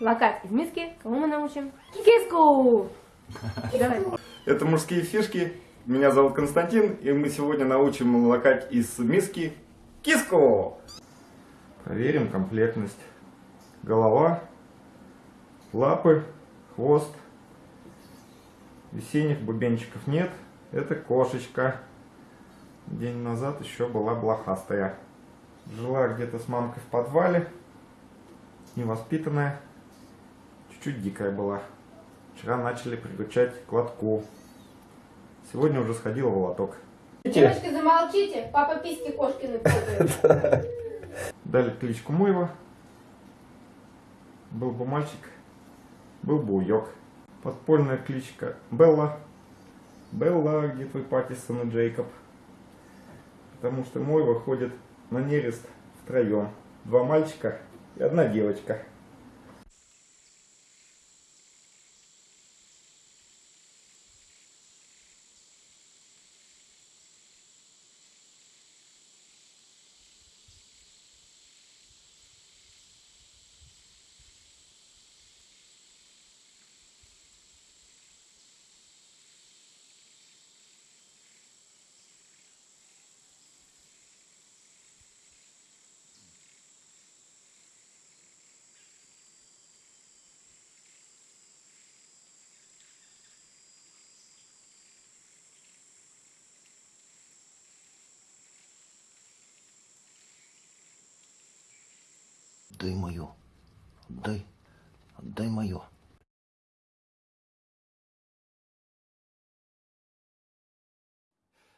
Локать из миски. Кого мы научим? Киску! Это мужские фишки. Меня зовут Константин, и мы сегодня научим лакать из миски киску. Проверим комплектность. Голова, лапы, хвост. Весенних бубенчиков нет. Это кошечка. День назад еще была блохастая. Жила где-то с мамкой в подвале. Невоспитанная. Чуть-чуть дикая была. Вчера начали приучать к лотку. Сегодня уже сходила в лоток. Девочки, замолчите. Папа письки кошкины путает. Дали кличку Мойва. Был бы мальчик, был бы уёк. Подпольная кличка Белла. Белла, где твой Паттисон и Джейкоб? Потому что Мойва ходит на нерест втроем. Два мальчика и одна девочка. Отдай мое. Отдай. Отдай мое.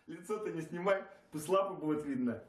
Лицо-то не снимай, пусть лапы будет видно.